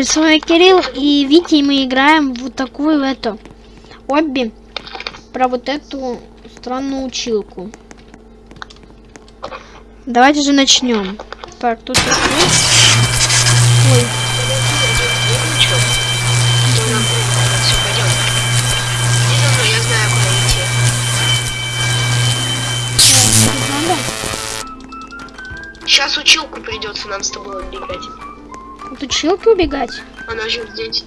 Привет, с вами Кирилл и Витя, и мы играем в вот такую эту обби про вот эту странную училку. Давайте же начнем. Так, тут. Ой? Сейчас училку придется нам с тобой убегать. Тут училки убегать? Она же здесь.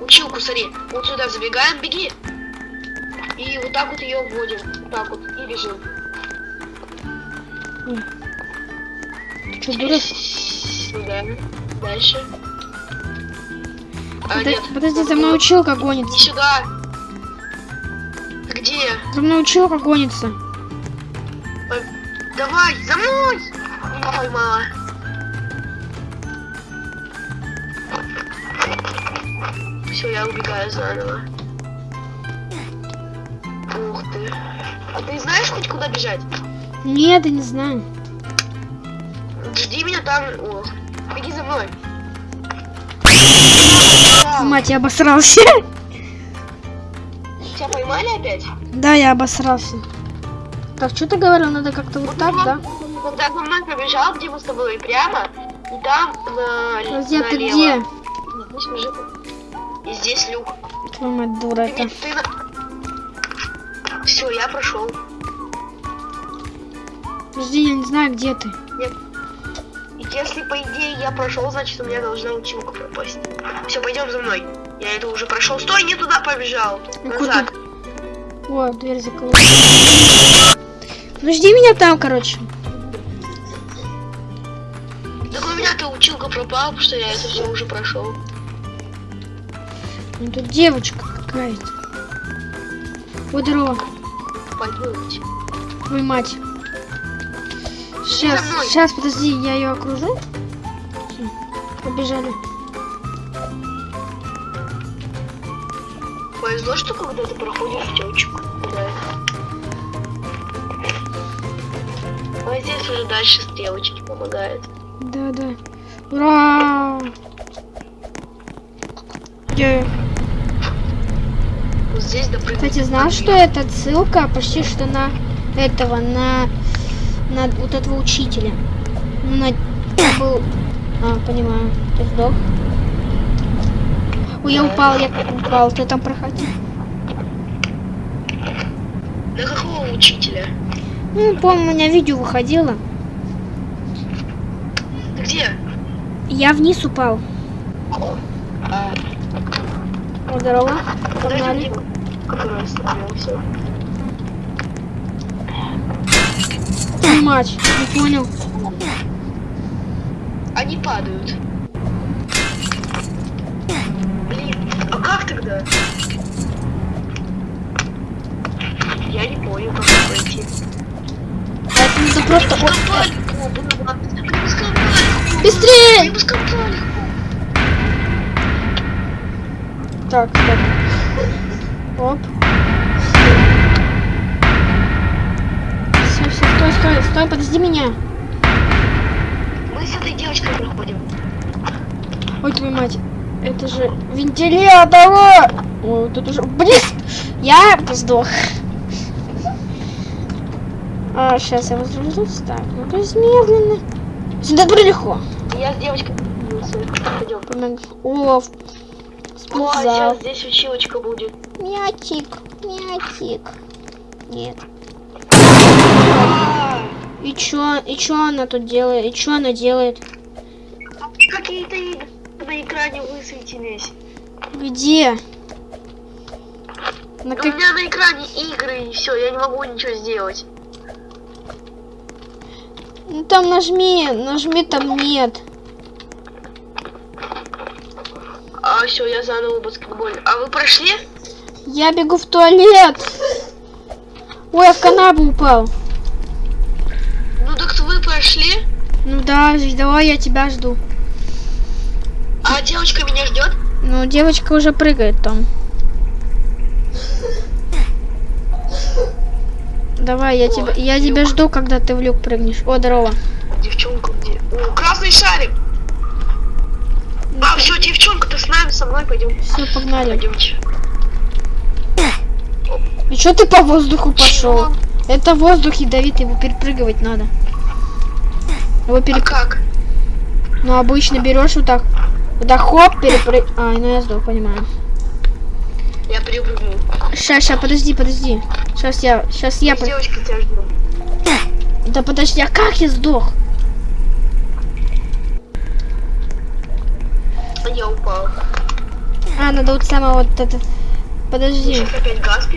Училку, смотри. Вот сюда забегаем, беги. И вот так вот ее вводим. Вот так вот. И бежим. Ты что, дурак? Сюда. Дальше. А, Подо- нет. Подожди, за мной училка Не гонится. сюда. Где? За мной училка гонится. Ой, Давай, за мной! Не поймала. Я убегаю заново. Ух ты. А ты знаешь хоть куда бежать? Нет, я не знаю. Жди меня там. Ох. Беги за мной. Мать, я обосрался. Тебя поймали опять? Да, я обосрался. Так, что ты говорил? Надо как-то вот так, да? Когда за мной побежал, где мы с тобой прямо, и там на Подожди, а ты где? Нет, пусть бежит. И здесь люк. Твою мать, дура это. ты. Все, я прошел. Подожди, я не знаю, где ты. И если по идее я прошел, значит у меня должна училка пропасть. Все, пойдем за мной. Я это уже прошел. Стой, не туда побежал. Ну, Назад. О, дверь закрыла. Ну жди меня там, короче. Так у меня-то училка пропала, потому что я это все уже прошел. Ну тут девочка какая-то. Ой, здорово, твою мать. Сейчас, сейчас, подожди, я ее окружу. Побежали. Повезло, что когда ты проходишь девочку. Да. А здесь уже дальше стрелочки помогают. Да, да. Ура! Вот здесь допрыгнуть. кстати, знал, что это ссылка почти что на этого, на, на вот этого учителя. Ну, на был... А, понимаю. Ты сдох? Ой, я упал, я упал. Ты там проходил? На какого учителя? Ну, помню, у меня видео выходило. Ты где? Я вниз упал. А, здорово. подожди? Который остановился. Мать, не понял. Они падают. Блин, а как тогда? Я не понял, как пройти. Это просто... Скопали. Быстрее! Так, стоп. Оп. Все, все, стой, стой, стой, подожди меня. Мы с этой девочкой проходим. Ой, твою мать. Это же вентилятор! Ой, тут уже... Блин! Я сдох. А, сейчас я возрожусь. Так, ну то есть медленно. Сюда легко. Я с девочкой пойдем. Помог- О, О, спортзал. сейчас здесь училочка будет. Мячик, мячик. Нет. И чё, и чё она тут делает? И чё она делает? Какие-то игры на экране высветились. Где? На У как... меня на экране игры и все, я не могу ничего сделать. Ну там нажми, нажми, там нет. А все, я заново баскетбол. А вы прошли? Я бегу в туалет. Ой, я в канаву упал. Ну так вы прошли, Ну да, давай я тебя жду. а девочка меня ждет. Ну, девочка уже прыгает там. Давай, я О, тебя, я тебя жду, когда ты в люк прыгнешь. О, здорово. Девчонка где? О, красный шарик. Со мной пойдем. Все, погнали. Пойдемте. И что ты по воздуху пошел? Это воздух ядовитый, его перепрыгивать надо. Его А переп... как? Ну, обычно берешь вот так. Вот так хоп, перепрыг... А, ну я сдох, понимаю. Я прыгнул. Сейчас, сейчас, подожди, подожди. Сейчас я, сейчас я... по- Девочка тебя. Да подожди, а как я сдох? А я упал. А, надо вот самое вот это... Подожди. Сейчас опять газ?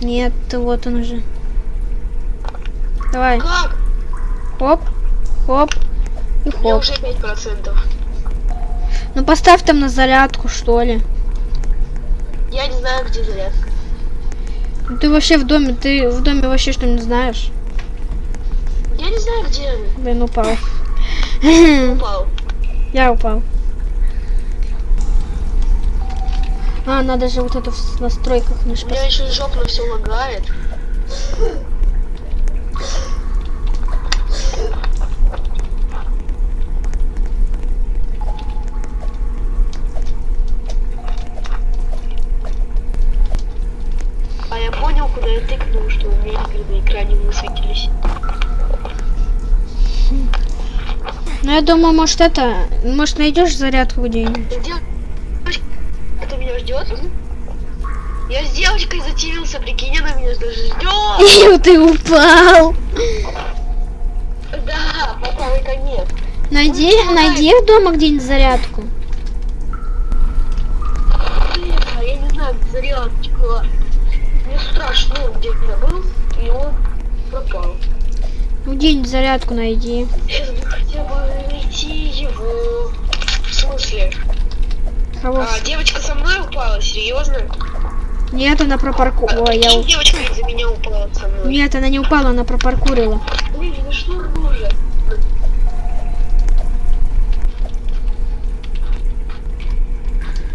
Нет, вот он уже. Давай. Как? Хоп, хоп и У меня хоп. уже 5%. Ну поставь там на зарядку, что ли. Я не знаю, где зарядка. Ну, ты вообще в доме, ты в доме вообще что-нибудь знаешь? Я не знаю, где она. Блин, упал. Упал. Я упал. А, надо же вот это в настройках У наш меня еще жопно все лагает. А я понял, куда я тыкнул, что у меня игры на экране высветились. Ну, я думаю, может это... Может, найдешь зарядку где-нибудь? Ждет? Я с девочкой зативился, прикинь, она меня даже ждет. И ты упал. Да, по правой конец. Найди, найди в дома где-нибудь зарядку. А я не знаю, где зарядочка. Мне страшно, где я был, и он пропал. Ну, Где-нибудь зарядку найди. Сейчас Кого? А, девочка со мной упала, серьезно? Нет, она пропарку... А, я... девочка из-за меня упала со мной. Нет, она не упала, она пропаркурила. Блин, ну что уже?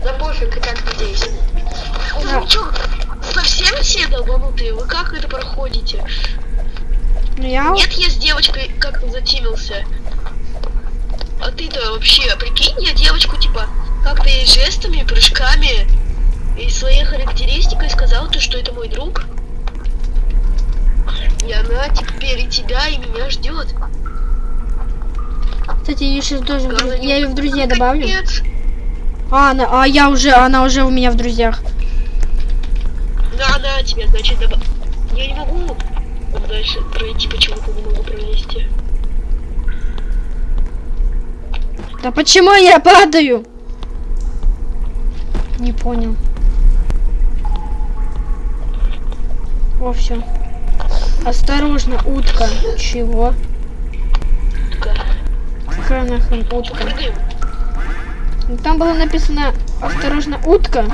Да пофиг, и так надеюсь. Да. Вы чё, совсем все долбанутые? Вы как это проходите? Ну, я... Нет, я с девочкой как-то затимился. А ты-то вообще, прикинь, я девочку типа как-то ей жестами, прыжками и своей характеристикой сказал, то, что это мой друг. И она теперь и тебя, и меня ждет. Кстати, я сейчас Главное, не Я ее в друзья упасть, добавлю. капец. А, она... а я уже... Она уже у меня в друзьях. Да, да, тебе, значит, добав... Я не могу дальше пройти, почему-то не могу пролезти. Да почему я падаю? Не понял. О, все. Осторожно, утка. Чего? Такая. Какая нахрен утка? Ну, Там было написано осторожно, утка.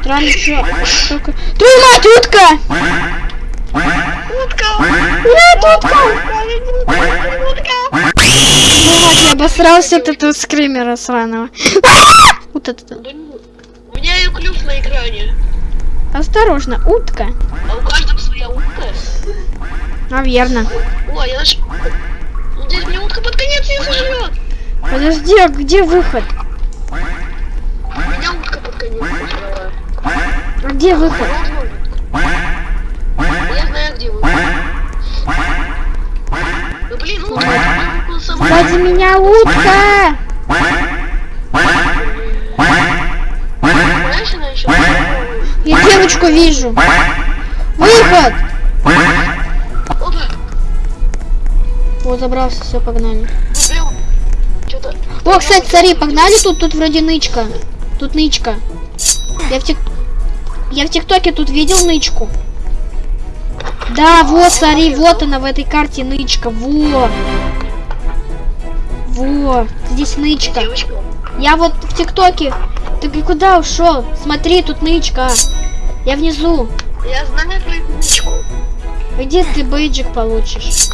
Странно, что только... Твою мать, утка! Утка! Нет, утка! Утка! Твою мать, я обосрался от этого скримера сраного. Вот это. Да ну, У меня ее клюв на экране. Осторожно, утка. А у каждого своя утка. Наверно. О, я наш... Здесь мне утка под конец не сожрет. Подожди, а где выход? Меня утка под конец сожрала. А где выход? Я знаю, где вы. Ну блин, утка. Сзади меня утка! Я девочку вижу. Выход! Вот, забрался, все, погнали. О, кстати, смотри, погнали тут, тут вроде нычка. Тут нычка. Я в тик... Я в ТикТоке тут видел нычку. Да, вот, смотри, вот она в этой карте нычка. Во. Во. Здесь нычка. Девочка. Я вот в ТикТоке. Ты куда ушел? Смотри, тут нычка. Я внизу. Я знаю твою книжку. Где ты бейджик получишь?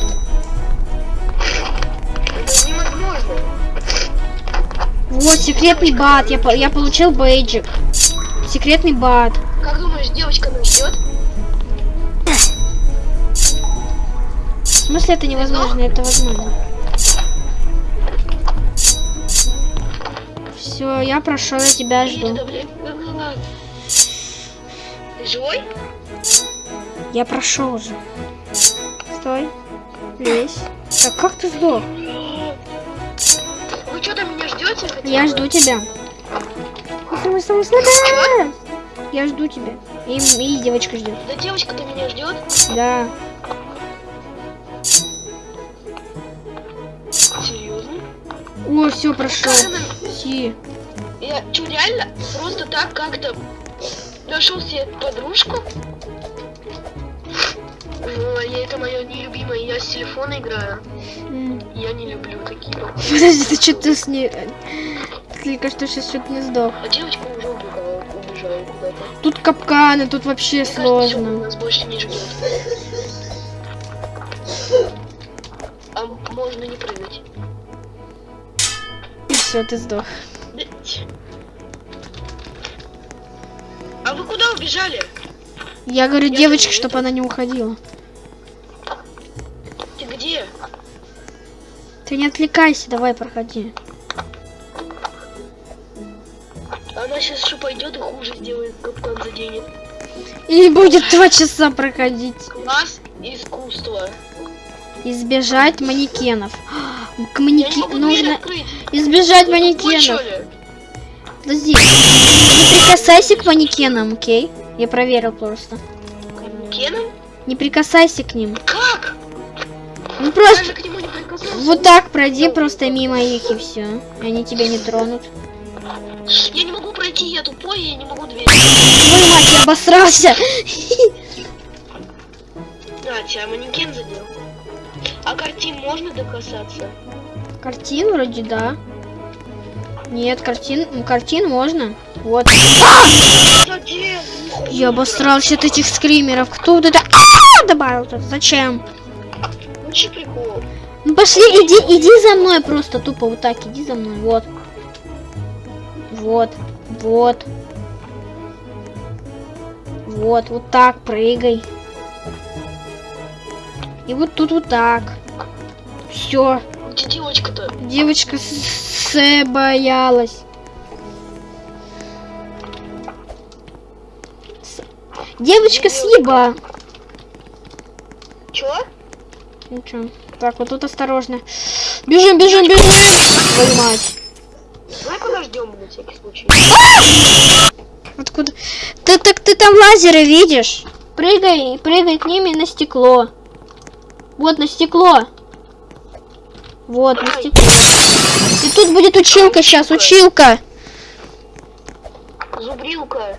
Это невозможно. Вот, секретный бат. Я, я получил бейджик. Секретный бат. Как думаешь, девочка нас ждет? В смысле это невозможно? Это возможно. Все, я прошел, я тебя жду. Ты живой? Я прошел уже. Стой. Лезь. Так как ты сдох? Вы что там меня ждете? Я бы? жду тебя. Стой, стой, стой. Я жду тебя. И, и девочка ждет. Да девочка-то меня ждет. Да. О, все, прошел. Си. Я что, реально просто так как-то нашел себе подружку? Ну, я это мое нелюбимое, я с телефона играю. М. Я не люблю такие. Подожди, ты что-то с ней... Только что сейчас что-то не сдох. А девочка уже убегала, убежала куда-то. Тут капканы, тут вообще Мне кажется, сложно. нас больше не ждет. А можно не прыгать. Все, ты сдох. А вы куда убежали? Я говорю Я девочке, чтобы она не уходила. Ты где? Ты не отвлекайся, давай проходи. Она сейчас еще пойдет и хуже сделает, капкан заденет. И будет два часа проходить. Класс искусства. Избежать манекенов. К дверь Нужно избежать манекенов. Подожди. Не прикасайся к манекенам, окей? Я проверил просто. К Кеном? Не прикасайся к ним. Как? Ну просто вот так пройди просто мимо их и все. Они тебя не тронут. Я не могу пройти, я тупой, я не могу дверь. Твою мать, я обосрался. А, тебя манекен задел. Картин можно докасаться? Картин вроде да. Нет, картин, картин можно. Вот. Я обосрался от этих скримеров. Кто вот это а, добавил -то? Зачем? Вообще прикол. Ну пошли, иди, иди за мной просто тупо вот так, иди за мной, вот. Вот, вот. Вот, вот так прыгай. И вот тут вот так. Все. Где девочка-то? Девочка с- с- боялась. С- Девочка съеба. Чё? Ну чё? Так, вот тут осторожно. Бежим, бежим, бежим! Твою мать. Давай подождем на всякий случай. Откуда? Ты так ты там лазеры видишь? Прыгай, прыгай к ними на стекло. Вот на стекло. Вот на стекло. И тут будет училка сейчас, училка. Зубрилка.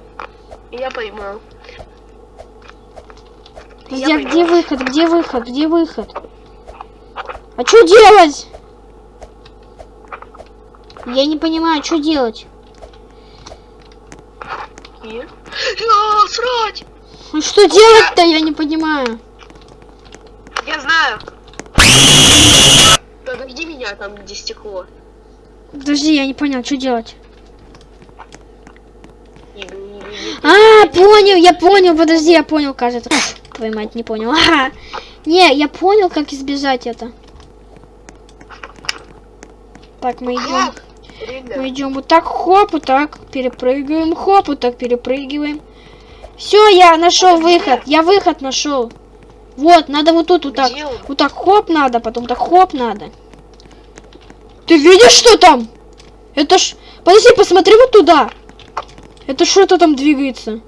Я поймал. А поймал. где выход? Где выход? Где выход? А что делать? Я не понимаю, что делать. И? А, срать! Ну что делать-то, я не понимаю. Я знаю. Меня там, где стекло. Подожди, я не понял, что делать. А, понял, я понял, подожди, я понял, кажется. Твою мать, не понял. Ага. Не, я понял, как избежать это. Так, мы идем. Мы идем вот так, хоп, вот так, перепрыгиваем, хоп, вот так перепрыгиваем. Все, я нашел выход, я выход нашел. Вот, надо вот тут вот так, вот так хоп надо, потом так хоп надо. Ты видишь, что там? Это ж, подожди, посмотри вот туда. Это что-то там двигается.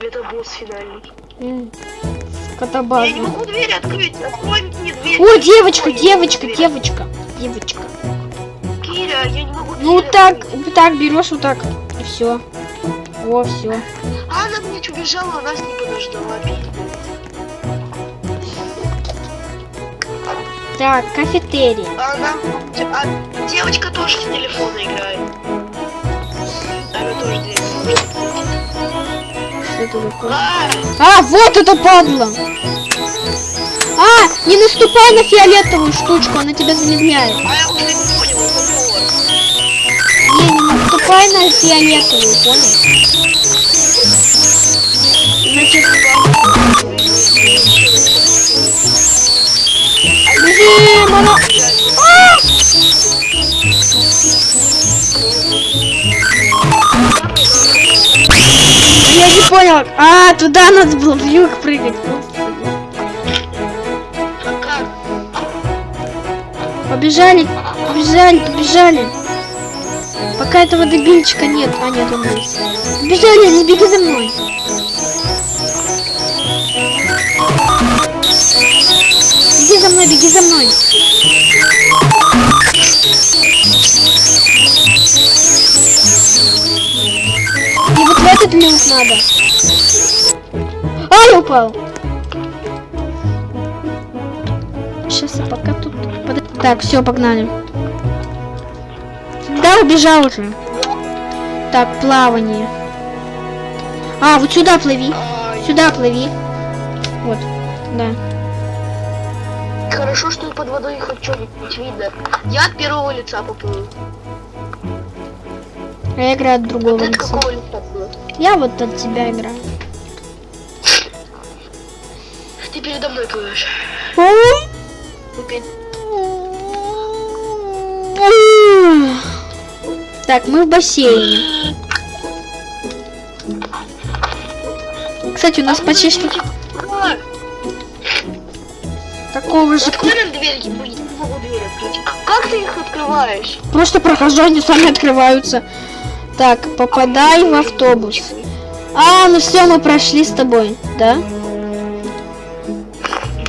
Это босс финальный. М, Я Котобаза. не могу дверь открыть. Открой мне дверь. О, девочка, Ой, девочка, девочка, девочка. Киря, я не могу Ну так, открыть. так берешь, вот так, и все. О, все. Она мне убежала, а нас не подождала. Так, кафетерий. А она... А девочка тоже с телефона играет. Она тоже. Что это такое? А, А, вот это падла! А, не наступай на фиолетовую штучку, она тебя замедляет. а я уже не понял, это. Не, не наступай на фиолетовую, понял? Значит, Бежим, оно... Я не понял. А, туда надо было в юг прыгать. Побежали, побежали, побежали. Пока этого дебильчика нет. А, нет, он есть. Побежали, не беги за мной. За мной, беги за мной. И вот в этот люк надо. А, упал. Сейчас я пока тут... под- Так, все, погнали. Да, убежал уже. Так, плавание. А, вот сюда плыви. Сюда плыви. Вот, да. Хорошо, что под водой хоть что-нибудь видно. Я от первого лица поплыл. А я играю от другого от лица. какого лица плыл? Я вот от тебя играю. Ты передо мной плывешь. Так, мы в бассейне. Кстати, у нас А почти что? Такого же... Открой нам не могу открыть. Как ты их открываешь? Просто прохожу, они сами открываются. Так, попадай в автобус. А, ну все, мы прошли с тобой, да?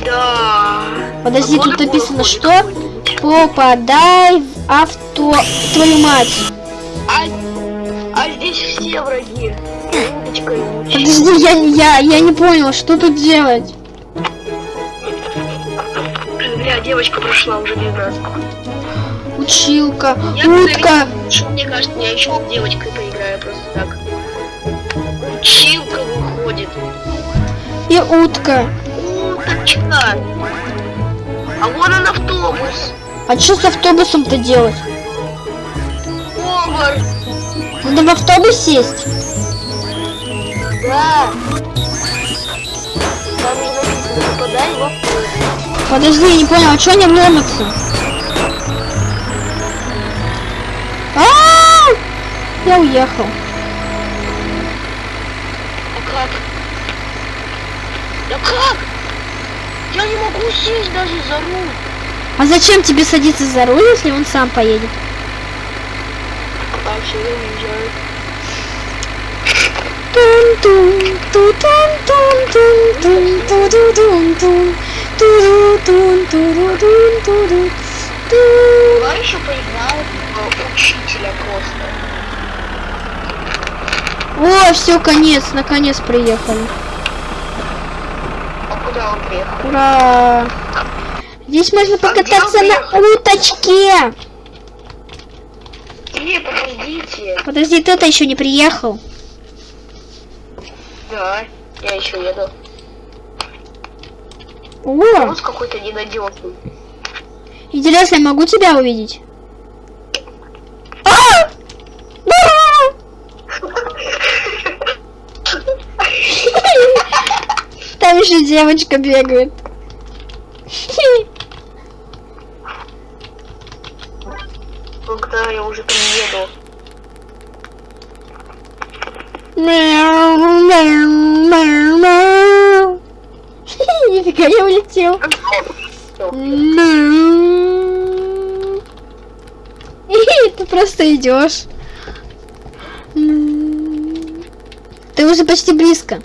Да. Подожди, А тут написано, что? Попадай в авто... Твою мать. А, а здесь все враги. Подожди, я, я, я не понял, что тут делать? Девочка прошла уже без нас. Училка, Я утка. что мне кажется, я еще с девочкой поиграю просто так. Училка выходит. И утка. Уточка. А вон он автобус. А что с автобусом-то делать? Повар. Надо в автобус сесть? Да. Там же написано, попадай в автобус. Подожди, я не понял, а что они ломятся? А! Я уехал. А как? Да как? Я не могу сесть даже за руль. А зачем тебе садиться за руль, если он сам поедет? А все, я уезжаю. Тун-тун, ту-тун-тун-тун-тун, ту-ду-дун-тун, ту-ду-тун-ту-ду-дун-ту-ду, ту. Давай еще поиграем в учителя просто. О, все, конец, наконец приехали. А куда он приехал? Ура! Здесь можно покататься где он на уточке. Не, подождите. Подожди, ты-то еще не приехал. Да, я еще еду. О, какой-то ненадежный. интересно, я могу тебя увидеть? А! Там еще девочка бегает. Идешь. Ты уже почти близко.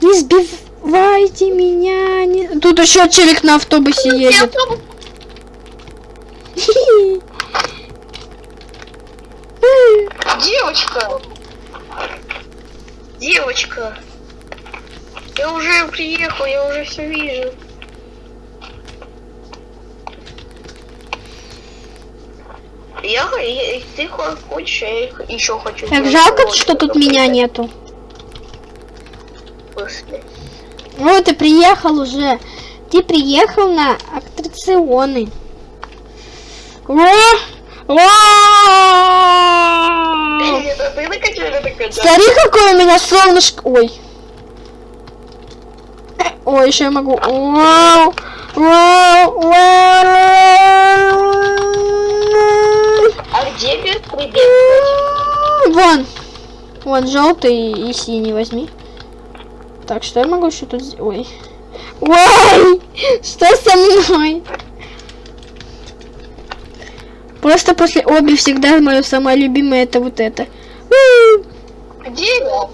Не сбивайте меня. Не... Тут еще челик на автобусе едет. Девочка! Девочка! Я уже приехал, я уже все вижу. Я, я- ты хочешь, я их еще хочу. Так жалко, уроки, что тут меня поиграть нету. после. Вот ты приехал уже. Ты приехал на аттракционы. О! О! Это это? Смотри, какое у меня солнышко. Ой. Ой, еще я могу. Вау! Вау! Вау! Беспредел? Вон! Вон, желтый и синий возьми. Так, что я могу еще тут... сделать? Ой. Ой! Что со мной? Просто после обе всегда мое самое любимое это вот это. Где я?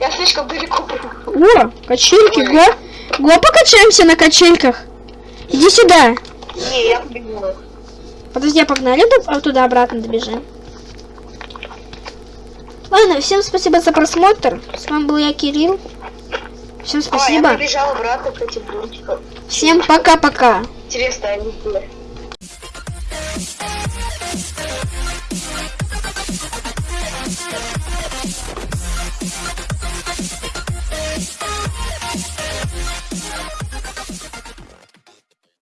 Я слишком далеко был. О, качельки, го. Го, покачаемся на качельках. Иди сюда. Не, я побегу. Подожди, а погнали ду- туда обратно добежим. Ладно, всем спасибо за просмотр. С вами был я, Кирилл. Всем я спасибо. побежал обратно к этим блочкам. Всем пока-пока. Интересно, они где?